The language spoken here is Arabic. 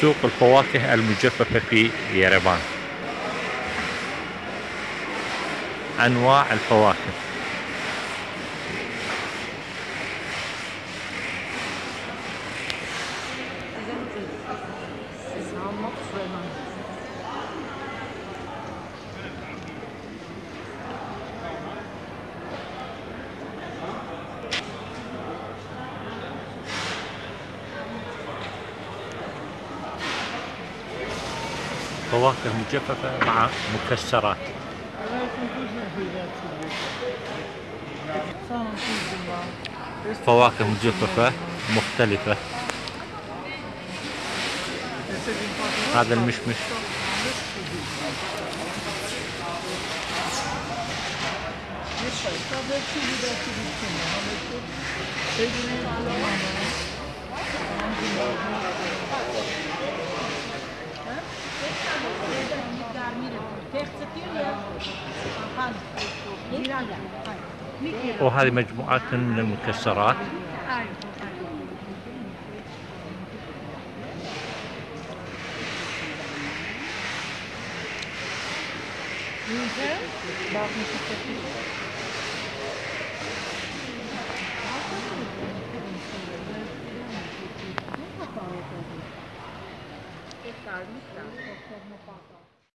سوق الفواكه المجففة في يربان أنواع الفواكه. فواكه مجففة مع مكسرات. فواكه مجففة مختلفة. هذا المشمش. وهذه مجموعات من المكسرات Thank you.